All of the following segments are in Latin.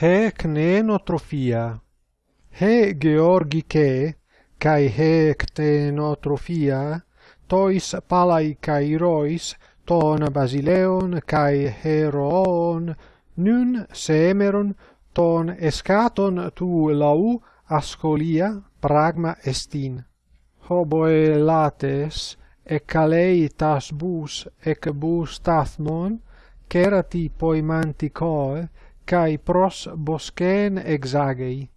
he cnenotrofia, he georgike, cae he ctenotrofia, tois palai cairois, ton basileon cae heroon, nun semeron, ton escaton tu lau ascolia pragma estin. Hoboe lates, ec alei tas bus, ec bus tathmon, cerati poimanticoe, cae pros boscen exagei.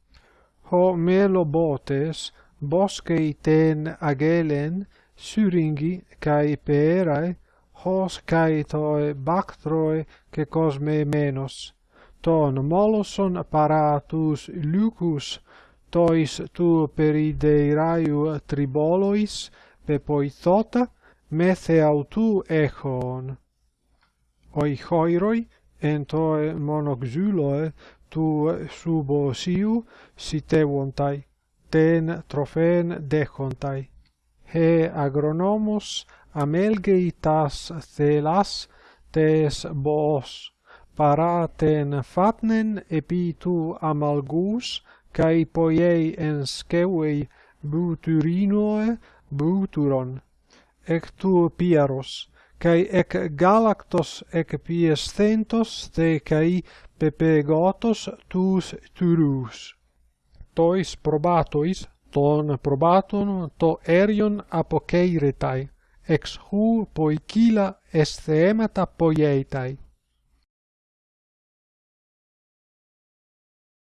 Ho melo botes, boscei ten agelen, syringi cae peerae, hos caetoe bactroe ke cosme menos. Ton moloson paratus lucus, tois tu perideiraiu tribolois, pepoithota, methe autu echon. Oi choiroi, en toe monoxyloi tu subo siu ten trofen dechontai He agronomos amelgei tas thelas tes boos, paraten fatnen epi tu amalgus, kai poiei skewei buturinoe buturon. Ec tu piaros, kai ec galactos ec piescentos te kai pepegotos tus turus. Tois probatois ton probaton to erion apokeiretai ex hu poikila esthemata poietai